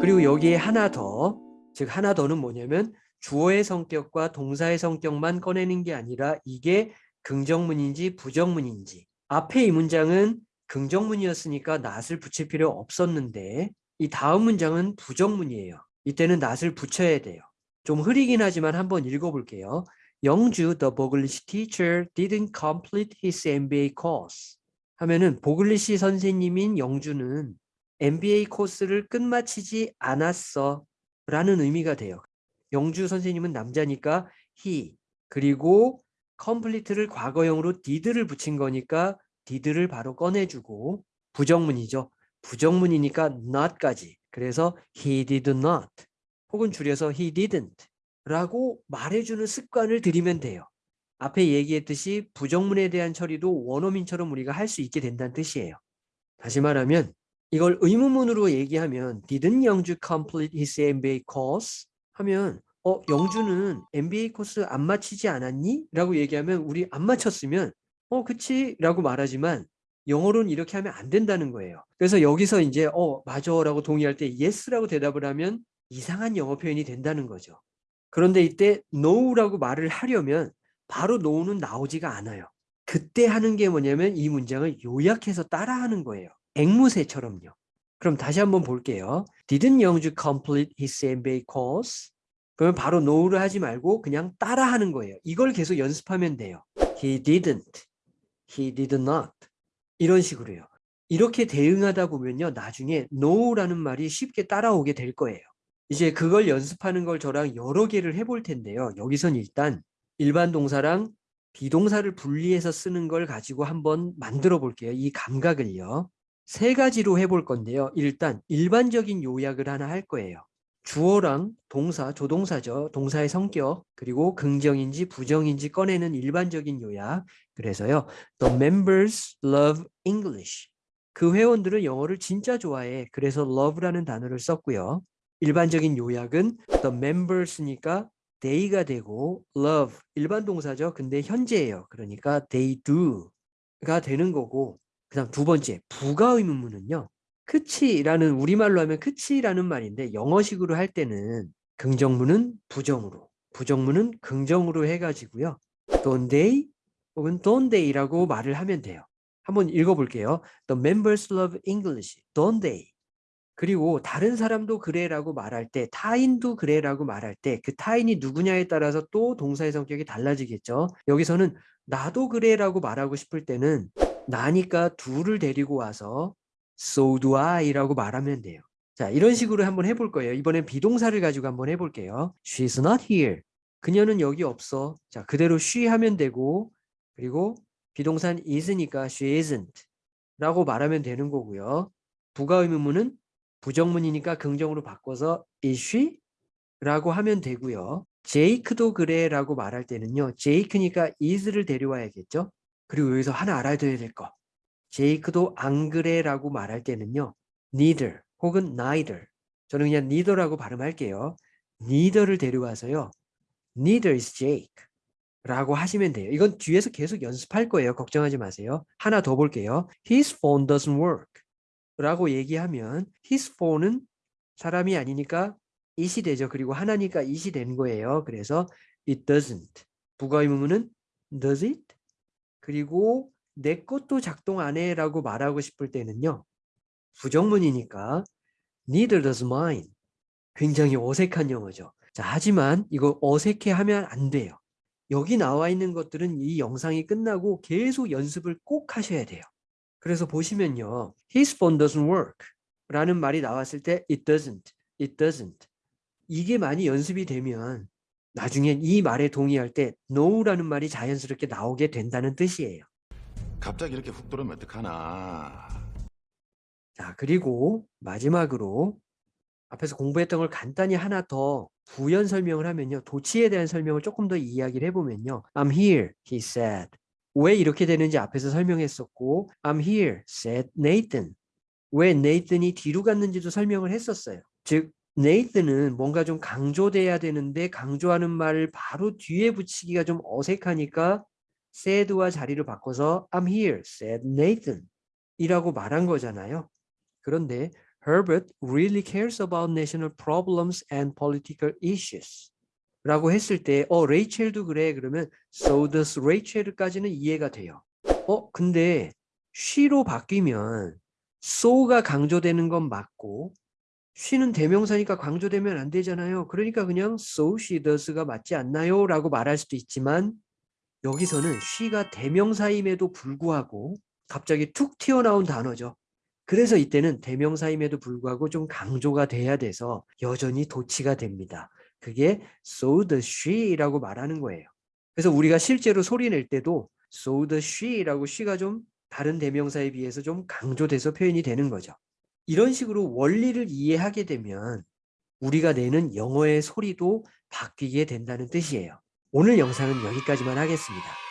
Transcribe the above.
그리고 여기에 하나 더, 즉 하나 더는 뭐냐면 주어의 성격과 동사의 성격만 꺼내는 게 아니라 이게 긍정문인지 부정문인지 앞에 이 문장은 긍정문이었으니까 낫을 붙일 필요 없었는데 이 다음 문장은 부정문이에요. 이때는 낫을 붙여야 돼요. 좀 흐리긴 하지만 한번 읽어볼게요. 영주, the Boglish teacher didn't complete his MBA course. 하면은 보글리시 선생님인 영주는 MBA 코스를 끝마치지 않았어 라는 의미가 돼요. 영주 선생님은 남자니까 he 그리고 complete를 과거형으로 did를 붙인 거니까 did를 바로 꺼내주고 부정문이죠. 부정문이니까 not까지 그래서 he did not 혹은 줄여서 he didn't 라고 말해주는 습관을 들이면 돼요. 앞에 얘기했듯이 부정문에 대한 처리도 원어민처럼 우리가 할 수 있게 된다는 뜻이에요. 다시 말하면 이걸 의문문으로 얘기하면 Didn't 영주 complete his MBA course? 하면 어 영주는 MBA 코스 안 마치지 않았니? 라고 얘기하면 우리 안 마쳤으면 어 그치? 라고 말하지만 영어로는 이렇게 하면 안 된다는 거예요. 그래서 여기서 이제 어 맞아 라고 동의할 때 yes라고 대답을 하면 이상한 영어 표현이 된다는 거죠. 그런데 이때 no라고 말을 하려면 바로 no는 나오지가 않아요. 그때 하는 게 뭐냐면 이 문장을 요약해서 따라하는 거예요. 앵무새처럼요. 그럼 다시 한번 볼게요. Didn't 영주 complete his MBA course? 그러면 바로 no를 하지 말고 그냥 따라하는 거예요. 이걸 계속 연습하면 돼요. He didn't. He did not. 이런 식으로요. 이렇게 대응하다 보면요. 나중에 no라는 말이 쉽게 따라오게 될 거예요. 이제 그걸 연습하는 걸 저랑 여러 개를 해볼 텐데요. 여기선 일단 일반 동사랑 비동사를 분리해서 쓰는 걸 가지고 한번 만들어 볼게요. 이 감각을요. 세 가지로 해볼 건데요. 일단 일반적인 요약을 하나 할 거예요. 주어랑 동사, 조동사죠. 동사의 성격, 그리고 긍정인지 부정인지 꺼내는 일반적인 요약. 그래서요. The members love English. 그 회원들은 영어를 진짜 좋아해. 그래서 love라는 단어를 썼고요. 일반적인 요약은 the members니까 they가 되고 love 일반 동사죠. 근데 현재예요. 그러니까 they do가 되는 거고 그 다음 두 번째 부가 의문문은요. 그치라는 우리말로 하면 그치라는 말인데 영어식으로 할 때는 긍정문은 부정으로 부정문은 긍정으로 해가지고요. don't they 혹은 don't they라고 말을 하면 돼요. 한번 읽어볼게요. The members love English, don't they? 그리고 다른 사람도 그래라고 말할 때 타인도 그래라고 말할 때 그 타인이 누구냐에 따라서 또 동사의 성격이 달라지겠죠. 여기서는 나도 그래라고 말하고 싶을 때는 나니까 둘을 데리고 와서 so do I라고 말하면 돼요. 자 이런 식으로 한번 해볼 거예요. 이번엔 비동사를 가지고 한번 해볼게요. She's not here. 그녀는 여기 없어. 자 그대로 she 하면 되고 그리고 비동사는 is니까 she isn't 라고 말하면 되는 거고요. 부가 의문문은 부정문이니까 긍정으로 바꿔서 is she? 라고 하면 되고요. 제이크도 그래 라고 말할 때는요. 제이크니까 is를 데려와야겠죠. 그리고 여기서 하나 알아둬야 될 거. 제이크도 안 그래 라고 말할 때는요. neither 혹은 neither 저는 그냥 neither라고 발음할게요. neither를 데려와서요. neither is Jake 라고 하시면 돼요. 이건 뒤에서 계속 연습할 거예요. 걱정하지 마세요. 하나 더 볼게요. His phone doesn't work 라고 얘기하면 his phone은 사람이 아니니까 it이 되죠. 그리고 하나니까 it이 된 거예요. 그래서 it doesn't. 부가 의문문은 does it? 그리고 내 것도 작동 안 해라고 말하고 싶을 때는요. 부정문이니까 neither does mine. 굉장히 어색한 영어죠. 자, 하지만 이거 어색해하면 안 돼요. 여기 나와 있는 것들은 이 영상이 끝나고 계속 연습을 꼭 하셔야 돼요. 그래서 보시면요. His phone doesn't work 라는 말이 나왔을 때 it doesn't, it doesn't 이게 많이 연습이 되면 나중엔 이 말에 동의할 때 no라는 말이 자연스럽게 나오게 된다는 뜻이에요. 갑자기 이렇게 훅 들어오면 어떡하나. 자 그리고 마지막으로 앞에서 공부했던 걸 간단히 하나 더 부연 설명을 하면요. 도치에 대한 설명을 조금 더 이야기를 해보면요. I'm here, he said. 왜 이렇게 되는지 앞에서 설명했었고 I'm here, said Nathan. 왜 Nathan이 뒤로 갔는지도 설명을 했었어요. 즉 네이트는 뭔가 좀 강조돼야 되는데 강조하는 말을 바로 뒤에 붙이기가 좀 어색하니까 said와 자리를 바꿔서 I'm here, said Nathan 이라고 말한 거잖아요. 그런데 Herbert really cares about national problems and political issues. 라고 했을 때, 어, 레이첼도 그래. 그러면 so does Rachel까지는 이해가 돼요. 어, 근데 she로 바뀌면 so가 강조되는 건 맞고 she는 대명사니까 강조되면 안 되잖아요. 그러니까 그냥 so she does가 맞지 않나요? 라고 말할 수도 있지만 여기서는 she가 대명사임에도 불구하고 갑자기 툭 튀어나온 단어죠. 그래서 이때는 대명사임에도 불구하고 좀 강조가 돼야 돼서 여전히 도치가 됩니다. 그게 so does she라고 말하는 거예요. 그래서 우리가 실제로 소리 낼 때도 so does she라고 she가 좀 다른 대명사에 비해서 좀 강조돼서 표현이 되는 거죠. 이런 식으로 원리를 이해하게 되면 우리가 내는 영어의 소리도 바뀌게 된다는 뜻이에요. 오늘 영상은 여기까지만 하겠습니다.